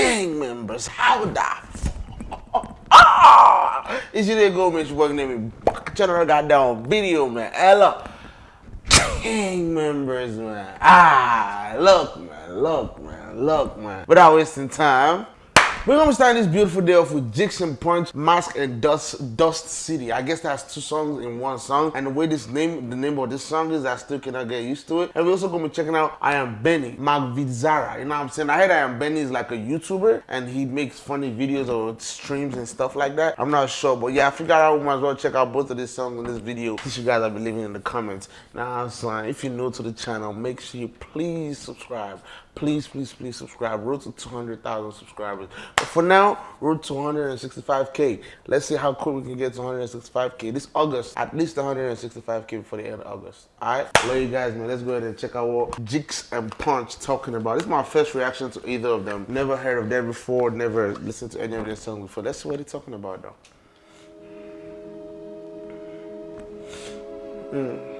gang members. How the ah! It's your nigga your working name. Channel I got down video, man. Ella. Gang members, man. Ah, look, man. Look, man. Look, man. Without wasting time. We're gonna start this beautiful day off with and Punch, Mask and Dust, Dust City. I guess that's two songs in one song. And the way this name, the name of this song is, I still cannot get used to it. And we're also gonna be checking out I Am Benny, Magvizara. You know what I'm saying? I heard I Am Benny is like a YouTuber and he makes funny videos or streams and stuff like that. I'm not sure, but yeah, I figured out we might as well check out both of these songs in this video. Teach you guys I'll be leaving in the comments. Now, son, if you're new to the channel, make sure you please subscribe please, please, please subscribe. Road to 200,000 subscribers. But for now, road to 165K. Let's see how quick we can get to 165K. This August, at least 165K before the end of August. Alright? Love you guys, man. Let's go ahead and check out what Jigz and Punch talking about. This is my first reaction to either of them. Never heard of them before, never listened to any of their songs before. Let's see what they're talking about, though. Mm.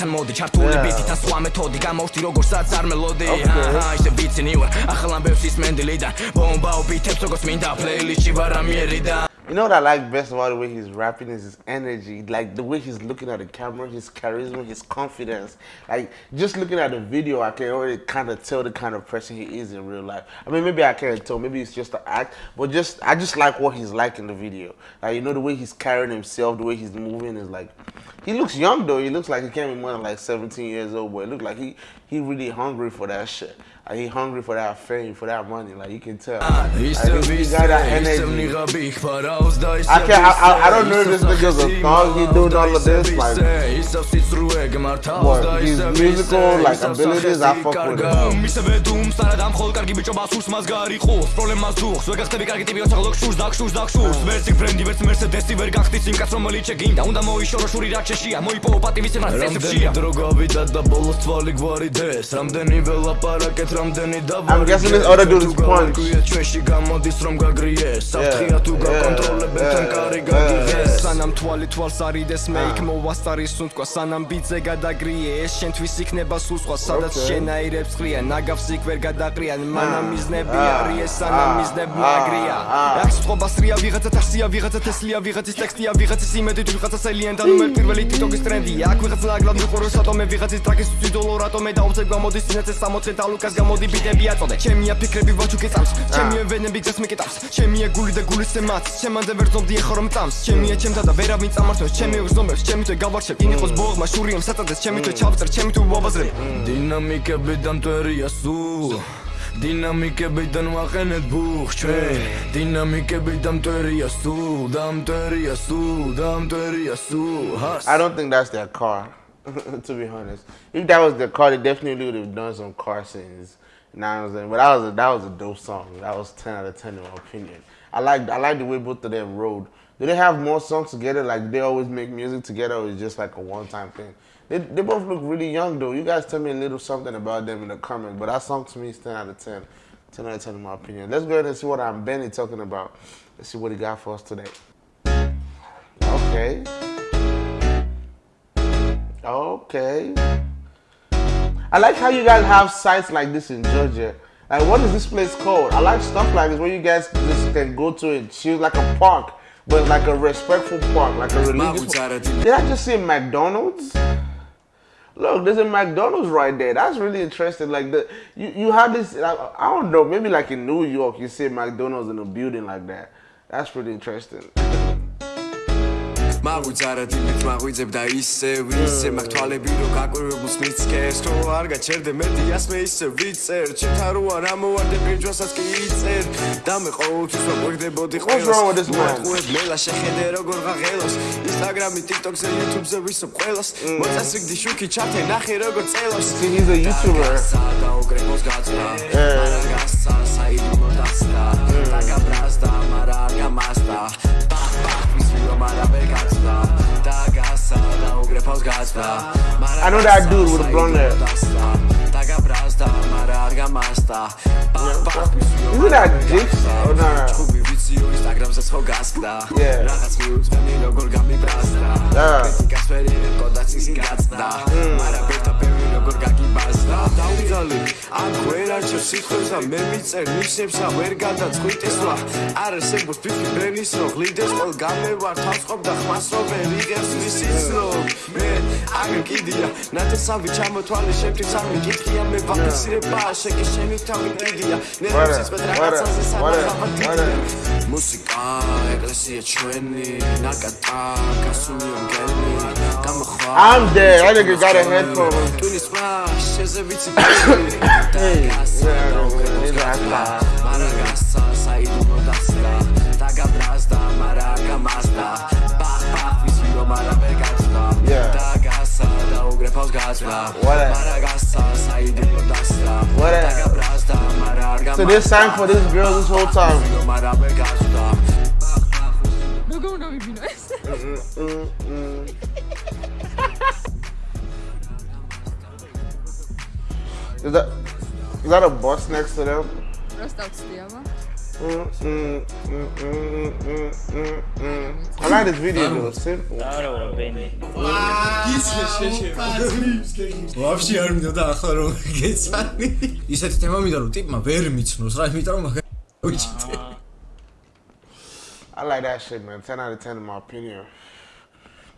ჩვენთან მოდი ჩართული ბიტი და სხვა მეთოდი გამოვშთი როგორცაც არ მელოდი აჰა ისე ბიცინი ვარ ახლა ამბებს ის მენდილიდან ბომბაო ბიტებს როგორც მინდა პლეილისტში ვარ ამიერიდან You know what I like best about the way he's rapping is his energy, like the way he's looking at the camera, his charisma, his confidence. Like just looking at the video, I can already kind of tell the kind of person he is in real life. I mean, maybe I can't tell, maybe it's just an act, but just I just like what he's like in the video. Like you know the way he's carrying himself, the way he's moving is like. he looks young though. He looks like he came in when like 17 years old, but it looks like he he really hungry for that shit. Like he hungry for that fame, for that money. Like you can tell. Like, he, got that energy. I can't. I, I, I don't know if this nigga's a thug. He doing all of this. Like, but his musical like abilities, I fuck with him. Mm. ჩეშია მოიპოვო პატივისცემა წესებშია დრო გავიდა და ბოლოს თვალი გვარი დეს რამდენივე ლაპარაკეთ რამდენი დავარ I'm guessing this other dude is punch ჩვენში გამოდის რომ გაგრიეს საფრთხეა თუ გაკონტროლებენ თან კარი გაგიღეს სანამ თვალი თვალს არიდეს მე იქ მოვასტარის სუნთქვა სანამ ბიძე გადაგრიე. ეს შენთვის იქნება სულ სხვა სადაც შენაირებს ყრიან ნაგავს იქ ვერ გადაყრიან. მანამ მიზნები არის სანამ მიზნები აგრია. აქ სხვაბასრია ვიღაცა თასია ვიღაცა თესლია ვიღაცის ტექსტია ვიღაცის იმედით ვიღაცა სელიანთან უმერ პირველი მე პირველი TikTok-ის ტრენდია აქ ვიღაცა ნაგლად მიყუროს ატომე ვიღაცის ტრაკის ძიდოლო რატომე დაუცებ გამოდის სინაცე 60 და ლუკას გამოდი ბიტები აწოდე. ჩემია ფიქრები ვაჩუკე წამს ჩემია ვენები გზას მეკეტავს ჩემია გული და გულის ემაც ჩემამდე ვერ ძობდი ახლა რომ წამს ჩემია ჩემთა და ვერავინ წამართოს ჩემი უზომებს ჩემი თუ გავარჩევ იმ იყოს ბოღმა შურიამ საწადეს ჩემი თუ ჩავწერ ჩემი თუ ვაბაზრე დინამიკები და მტვერია სულ დინამიკებიდან ვაყენეთ ბუხ ჩვენ დინამიკებიდან მტვერია სულ და მტვერია სულ და მტვერია სულ I don't think that's their car to be honest. If that was the car, they definitely would have done some car scenes. You know what I'm saying? But that was a that was a dope song. That was 10 out of 10 in my opinion. I like I like the way both of them rode. Do they have more songs together? Like they always make music together, or is just like a one-time thing? They, they both look really young though. You guys tell me a little something about them in the comments. But that song to me is 10 out of 10. 10 out of 10 in my opinion. Let's go ahead and see what I'm Benny talking about. Let's see what he got for us today. Okay. Okay. I like how you guys have sites like this in Georgia. Like, what is this place called? I like stuff like this where you guys just can go to it. Choose like a park, but like a respectful park, like a religious park. Did I just say McDonald's? Look, there's a McDonald's right there. That's really interesting. Like the you, you have this. I, I don't know. Maybe like in New York, you see McDonald's in a building like that. That's pretty interesting. მაღვიძ არადიმით მაღვიძებ და ისევ ისე მაგ თვალები რო გაკვირვებულს მიცკეს თუ არ გაჩერდე მეტი ასმე ისე ვიწერ. ჩითა რო არ ამოვარდე ბირჯვასაც კი იწერ. და მე ყოველთვის ვაკვირდებოდი ყველას. მოატყუებ მელა შეხედე როგორ ღაღელოს Instagram-ი, TikTok-ზე, YouTube-ზე ვისვებ ყველას. მოწესრიგდი შუქი ჩათე ნახე როგორ წელოს. He is a YouTuber. სადაო გრებოს გაძრა I know that dude with the blonde hair. Isn't that Jinx? Oh, yeah. Yeah. როგორ გაგიბასდა დაუძალი ან ვერაჩო სიტყვებსა მე მიწერ ნიშნებსა ვერ გადაწყვიტესვა არ არსებობს ფიფი ბრენის რო გლიდეს ყოველ გამევარ თავს ყოფ და ხმას რო ვერ იღებს ვისიც რო. მე აგერ კიდია ნათესავი ჩამოთვალე შემთხვევით სამი კითხია მე ვაფიქსირება შეკი შენი თავი კიდია ნერვებს იწვეთ რაღაცაზე სანახავად მუსიკა ეკლესია ჩვენი ნაკატა გასული მგელი გამოხვა. I'm dead. That nigga got გასვლა შეზევიცი და გასვლა გასვლა მარა გასცა საიდუმლო დასდა. დაგაბრაზდა მარა გამასდა. ბახ ბახ ვიცი რომ არა ვერ გასვლა და გასა და უგრეფავს გასვლა მარა გასცა საიდუმლო დასდა. დაგაბრაზდა მარა გამასდა So this sang for this girl this whole time. მარა ვერ გასვლა როგორ უნდა ვიგინო ეს? Is that is that a bus next to them? просто ვცდი აბა. Mm, mm, mm, mm, mm, mm, mm. I like this video though. Simple. ვაფშე არ მინდოდა ახლა რომ გეცანი. ისეთი თემა მინდა რომ ტიპმა ვერ მიცნოს რა, იმიტომ რომ მაგ უჩიტე. I like that shit, man. 10 out of 10 in my opinion.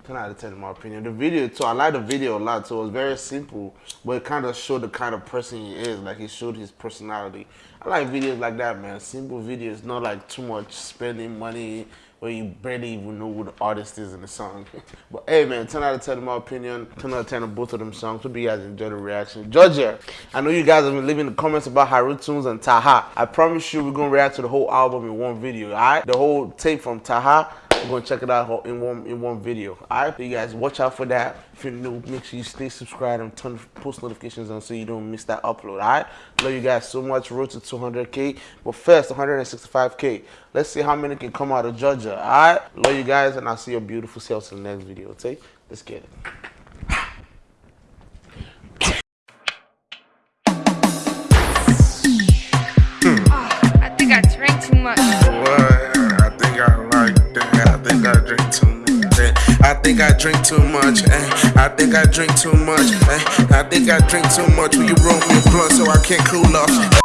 10 out of 10 in my opinion. The video too, I like the video a lot. So it was very simple, but it kind of showed the kind of person he is. Like he showed his personality. I like videos like that, man. Simple videos, not like too much spending money where you barely even know who the artist is in the song. but hey, man, 10 out of 10 in my opinion. 10 out of 10 on both of them songs. Hope you guys enjoyed the reaction. Georgia, I know you guys have been leaving the comments about Haru Tunes and Taha. I promise you, we're gonna react to the whole album in one video. All right, the whole tape from Taha. We're gonna check it out in one in one video. Alright, you guys watch out for that. If you're new, make sure you stay subscribed and turn post notifications on so you don't miss that upload. Alright, love you guys so much. Road to 200k, but first 165k. Let's see how many can come out of Georgia. Alright, love you guys, and I'll see your beautiful selves in the next video. Okay, let's get it. Drink too much. eh. I think I drink too much. eh. I think I drink too much. Will you roll me a blunt so I can't cool off?